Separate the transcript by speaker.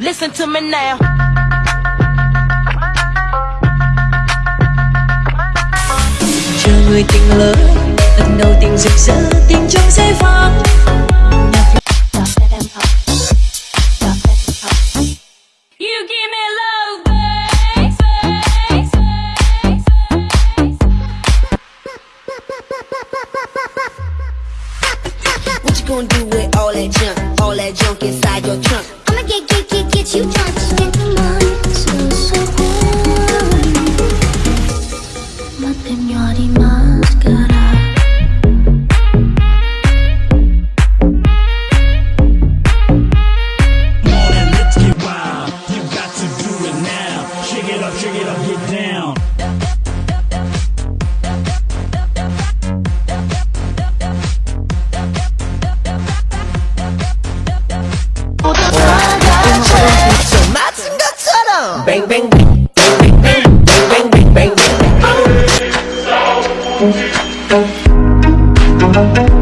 Speaker 1: Listen to me now.
Speaker 2: chờ người tình lỡ lần đầu tình rực rỡ tình trong giây phút
Speaker 1: You give me love, babe.
Speaker 3: What you gonna do with all that junk? All that junk inside your trunk?
Speaker 4: I'ma get, get, get, get you drunk. Get the money so cool. Ma te di maschera.
Speaker 5: Come let's get wild. You got to do it now. Shake it up, shake it up, get down.
Speaker 3: bang, bang, bang, bang, bang, bang, bang, bang, bang.